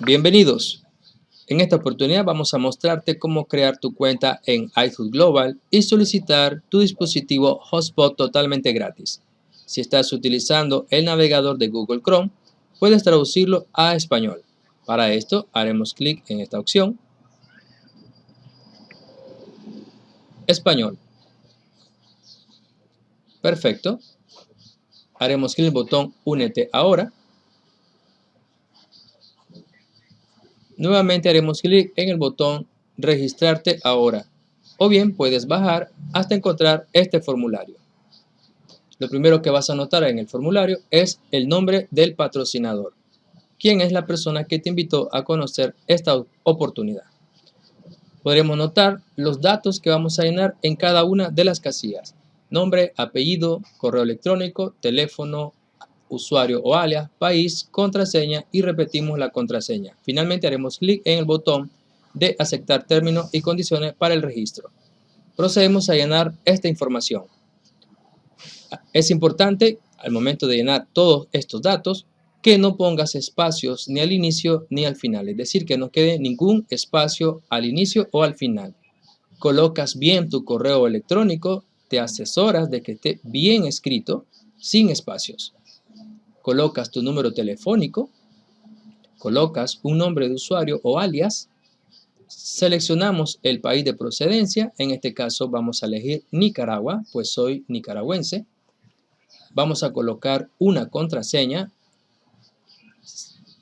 Bienvenidos. En esta oportunidad vamos a mostrarte cómo crear tu cuenta en iFood Global y solicitar tu dispositivo Hotspot totalmente gratis. Si estás utilizando el navegador de Google Chrome, puedes traducirlo a español. Para esto haremos clic en esta opción. Español. Perfecto. Haremos clic en el botón Únete ahora. Nuevamente haremos clic en el botón Registrarte ahora. O bien puedes bajar hasta encontrar este formulario. Lo primero que vas a notar en el formulario es el nombre del patrocinador. ¿Quién es la persona que te invitó a conocer esta oportunidad? Podremos notar los datos que vamos a llenar en cada una de las casillas. Nombre, apellido, correo electrónico, teléfono, usuario o alias, país, contraseña y repetimos la contraseña. Finalmente haremos clic en el botón de aceptar términos y condiciones para el registro. Procedemos a llenar esta información. Es importante al momento de llenar todos estos datos que no pongas espacios ni al inicio ni al final, es decir, que no quede ningún espacio al inicio o al final. Colocas bien tu correo electrónico, te asesoras de que esté bien escrito, sin espacios colocas tu número telefónico, colocas un nombre de usuario o alias, seleccionamos el país de procedencia, en este caso vamos a elegir Nicaragua, pues soy nicaragüense, vamos a colocar una contraseña,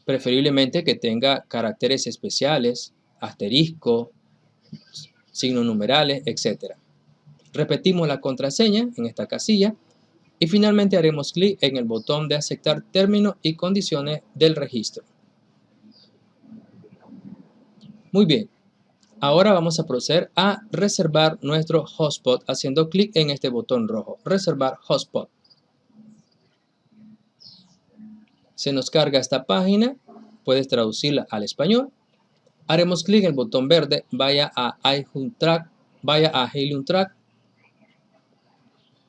preferiblemente que tenga caracteres especiales, asterisco, signos numerales, etc. Repetimos la contraseña en esta casilla y finalmente haremos clic en el botón de aceptar términos y condiciones del registro. Muy bien, ahora vamos a proceder a reservar nuestro hotspot haciendo clic en este botón rojo, reservar hotspot. Se nos carga esta página, puedes traducirla al español. Haremos clic en el botón verde, vaya a vaya a Helium Track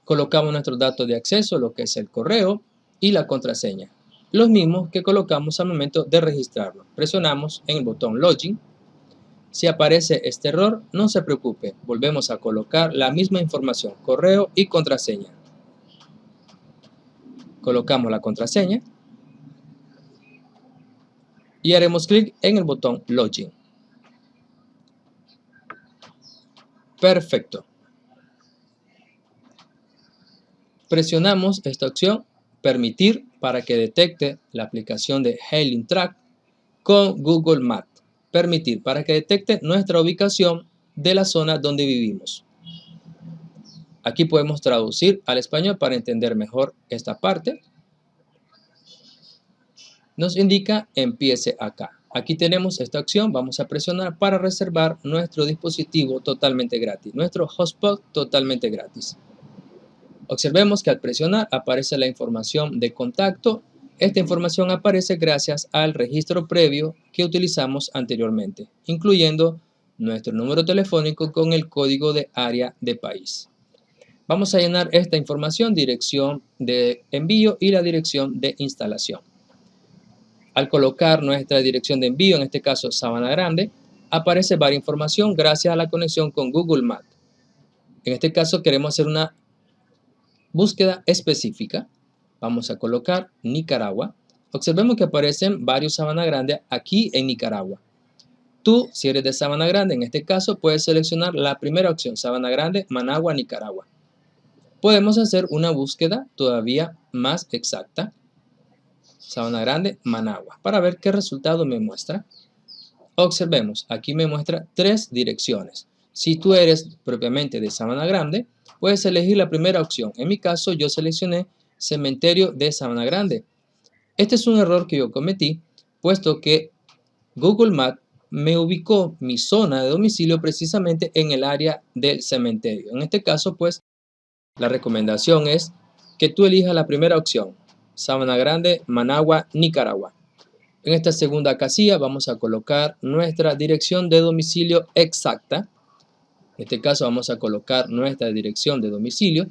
colocamos nuestros datos de acceso, lo que es el correo y la contraseña. Los mismos que colocamos al momento de registrarlo. Presionamos en el botón Login. Si aparece este error, no se preocupe. Volvemos a colocar la misma información, correo y contraseña. Colocamos la contraseña. Y haremos clic en el botón Login. Perfecto. Presionamos esta opción Permitir para que detecte la aplicación de Hailing Track con Google Maps. Permitir para que detecte nuestra ubicación de la zona donde vivimos. Aquí podemos traducir al español para entender mejor esta parte. Nos indica empiece acá. Aquí tenemos esta opción, vamos a presionar para reservar nuestro dispositivo totalmente gratis, nuestro hotspot totalmente gratis. Observemos que al presionar aparece la información de contacto. Esta información aparece gracias al registro previo que utilizamos anteriormente, incluyendo nuestro número telefónico con el código de área de país. Vamos a llenar esta información, dirección de envío y la dirección de instalación. Al colocar nuestra dirección de envío, en este caso Sabana Grande, aparece varias información gracias a la conexión con Google Maps. En este caso queremos hacer una búsqueda específica, vamos a colocar Nicaragua. Observemos que aparecen varios Sabana Grande aquí en Nicaragua. Tú, si eres de Sabana Grande, en este caso, puedes seleccionar la primera opción, Sabana Grande, Managua, Nicaragua. Podemos hacer una búsqueda todavía más exacta, Sabana Grande, Managua, para ver qué resultado me muestra. Observemos, aquí me muestra tres direcciones. Si tú eres propiamente de Sabana Grande, puedes elegir la primera opción. En mi caso, yo seleccioné Cementerio de Sabana Grande. Este es un error que yo cometí, puesto que Google Maps me ubicó mi zona de domicilio precisamente en el área del cementerio. En este caso, pues, la recomendación es que tú elijas la primera opción, Sabana Grande, Managua, Nicaragua. En esta segunda casilla vamos a colocar nuestra dirección de domicilio exacta en este caso vamos a colocar nuestra dirección de domicilio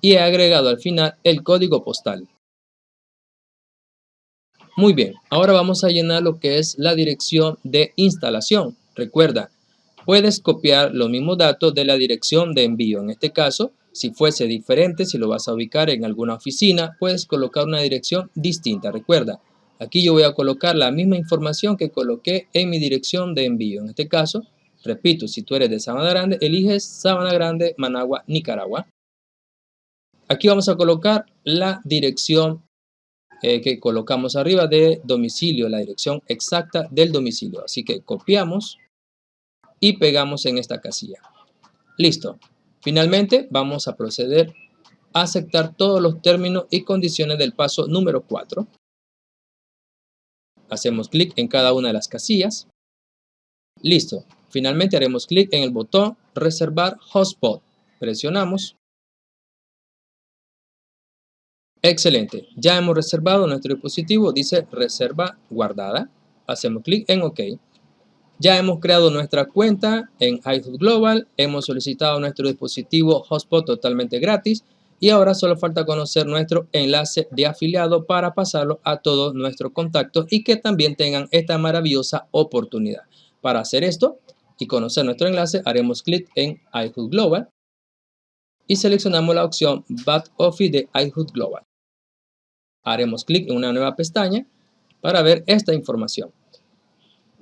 y he agregado al final el código postal. Muy bien, ahora vamos a llenar lo que es la dirección de instalación. Recuerda, puedes copiar los mismos datos de la dirección de envío. En este caso, si fuese diferente, si lo vas a ubicar en alguna oficina, puedes colocar una dirección distinta. Recuerda, aquí yo voy a colocar la misma información que coloqué en mi dirección de envío. En este caso, repito, si tú eres de Sabana Grande, eliges Sabana Grande, Managua, Nicaragua. Aquí vamos a colocar la dirección eh, que colocamos arriba de domicilio, la dirección exacta del domicilio. Así que copiamos y pegamos en esta casilla. Listo. Finalmente, vamos a proceder a aceptar todos los términos y condiciones del paso número 4. Hacemos clic en cada una de las casillas. Listo. Finalmente haremos clic en el botón Reservar Hotspot. Presionamos. Excelente. Ya hemos reservado nuestro dispositivo. Dice Reserva guardada. Hacemos clic en OK. Ya hemos creado nuestra cuenta en iHub Global, hemos solicitado nuestro dispositivo Hotspot totalmente gratis y ahora solo falta conocer nuestro enlace de afiliado para pasarlo a todos nuestros contactos y que también tengan esta maravillosa oportunidad. Para hacer esto y conocer nuestro enlace, haremos clic en iHub Global y seleccionamos la opción Back Office de iHub Global. Haremos clic en una nueva pestaña para ver esta información.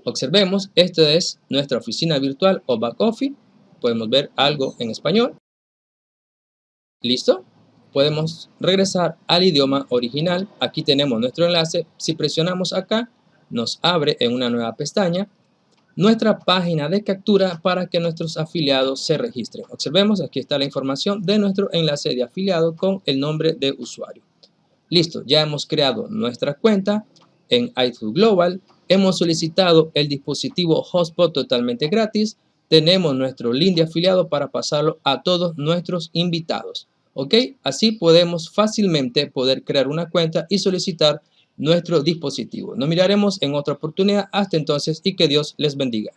Observemos, esta es nuestra oficina virtual o back office. Podemos ver algo en español. ¿Listo? Podemos regresar al idioma original. Aquí tenemos nuestro enlace. Si presionamos acá, nos abre en una nueva pestaña nuestra página de captura para que nuestros afiliados se registren. Observemos, aquí está la información de nuestro enlace de afiliado con el nombre de usuario. Listo, ya hemos creado nuestra cuenta en iTunes Global hemos solicitado el dispositivo Hotspot totalmente gratis, tenemos nuestro link de afiliado para pasarlo a todos nuestros invitados. ¿Ok? Así podemos fácilmente poder crear una cuenta y solicitar nuestro dispositivo. Nos miraremos en otra oportunidad. Hasta entonces y que Dios les bendiga.